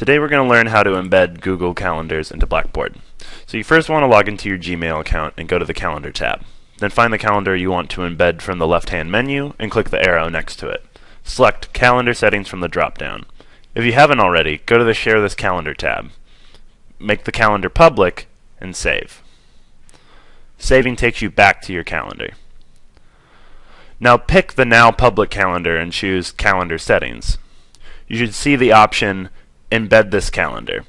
Today we're going to learn how to embed Google Calendars into Blackboard. So you first want to log into your Gmail account and go to the Calendar tab. Then find the calendar you want to embed from the left-hand menu and click the arrow next to it. Select Calendar Settings from the drop-down. If you haven't already, go to the Share this Calendar tab. Make the calendar public and save. Saving takes you back to your calendar. Now pick the Now Public calendar and choose Calendar Settings. You should see the option Embed this calendar.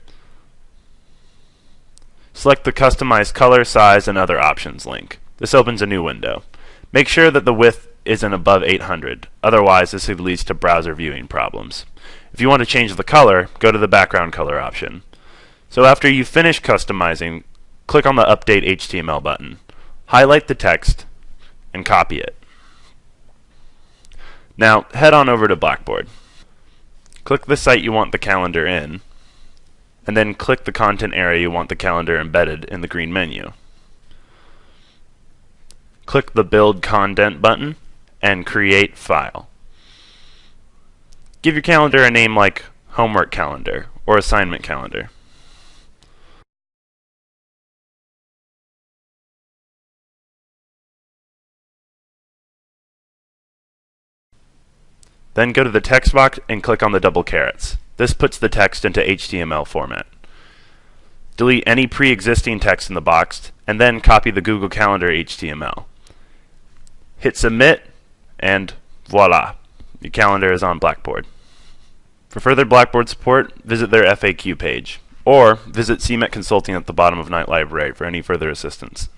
Select the Customize Color, Size, and Other Options link. This opens a new window. Make sure that the width isn't above 800, otherwise this leads to browser viewing problems. If you want to change the color, go to the background color option. So after you finish customizing, click on the Update HTML button. Highlight the text and copy it. Now head on over to Blackboard. Click the site you want the calendar in, and then click the content area you want the calendar embedded in the green menu. Click the Build Content button and Create File. Give your calendar a name like Homework Calendar or Assignment Calendar. Then go to the text box and click on the double carets. This puts the text into HTML format. Delete any pre-existing text in the box, and then copy the Google Calendar HTML. Hit submit, and voila, your calendar is on Blackboard. For further Blackboard support, visit their FAQ page, or visit CMET Consulting at the bottom of Knight Library for any further assistance.